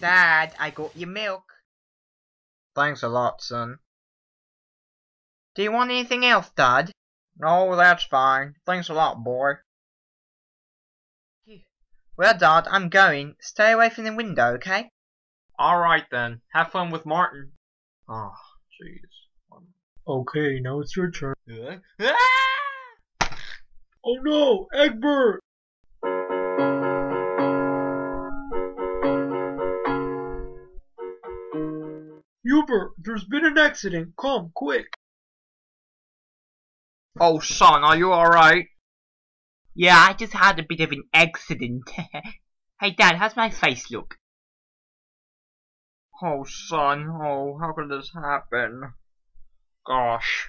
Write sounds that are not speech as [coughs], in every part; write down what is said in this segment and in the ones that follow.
Dad, I got your milk. Thanks a lot, son. Do you want anything else, Dad? No, that's fine. Thanks a lot, boy. Well, Dad, I'm going. Stay away from the window, okay? Alright then. Have fun with Martin. Oh, jeez. Okay, now it's your turn. Ah! Oh no, Egbert! Hubert, there's been an accident. Come, quick. Oh, son, are you alright? Yeah, I just had a bit of an accident. [laughs] hey, Dad, how's my face look? Oh, son, oh, how could this happen? Gosh.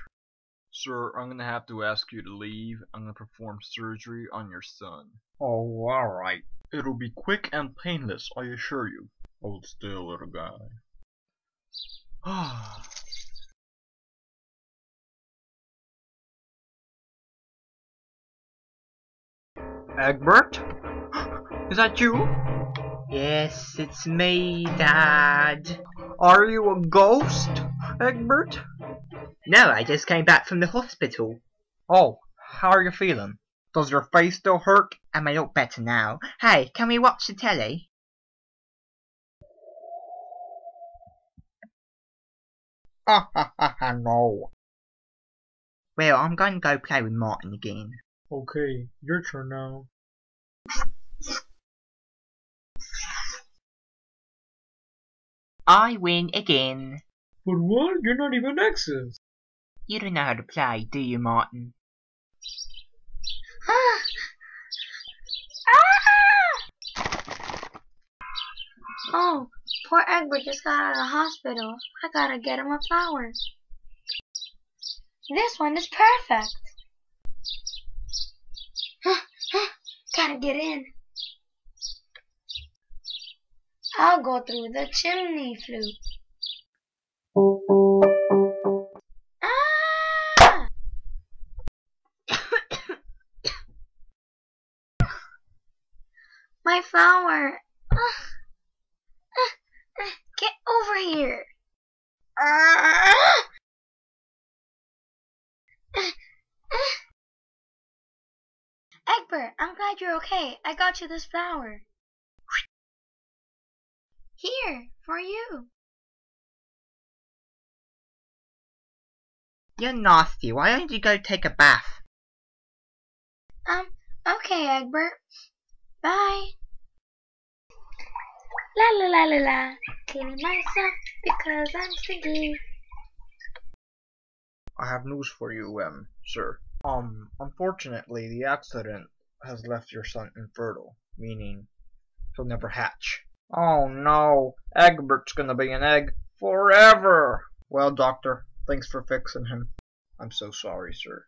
Sir, I'm gonna have to ask you to leave. I'm gonna perform surgery on your son. Oh, alright. It'll be quick and painless, I assure you. Hold still, little guy. Ah. Egbert? [gasps] Is that you? Yes, it's me, Dad. Are you a ghost, Egbert? No, I just came back from the hospital. Oh, how are you feeling? Does your face still hurt? Am I may look better now. Hey, can we watch the telly? Ha ha ha ha, no. Well, I'm going to go play with Martin again. Okay, your turn now. I win again. But what? You're not even X's. You don't know how to play, do you, Martin? Ah! Ah! Oh, poor Egbert just got out of the hospital. I gotta get him a flower. This one is perfect. gotta get in. I'll go through the chimney flue. Ah! [coughs] My flower. Ah. Get over here. Egbert, I'm glad you're okay. I got you this flower. Here, for you. You're nasty. Why don't you go take a bath? Um, okay, Egbert. Bye. La la la la la. Cleaning myself because I'm stinky. I have news for you, um, sir. Um, unfortunately, the accident has left your son infertile, meaning he'll never hatch. Oh no, Egbert's gonna be an egg forever! Well, doctor, thanks for fixing him. I'm so sorry, sir.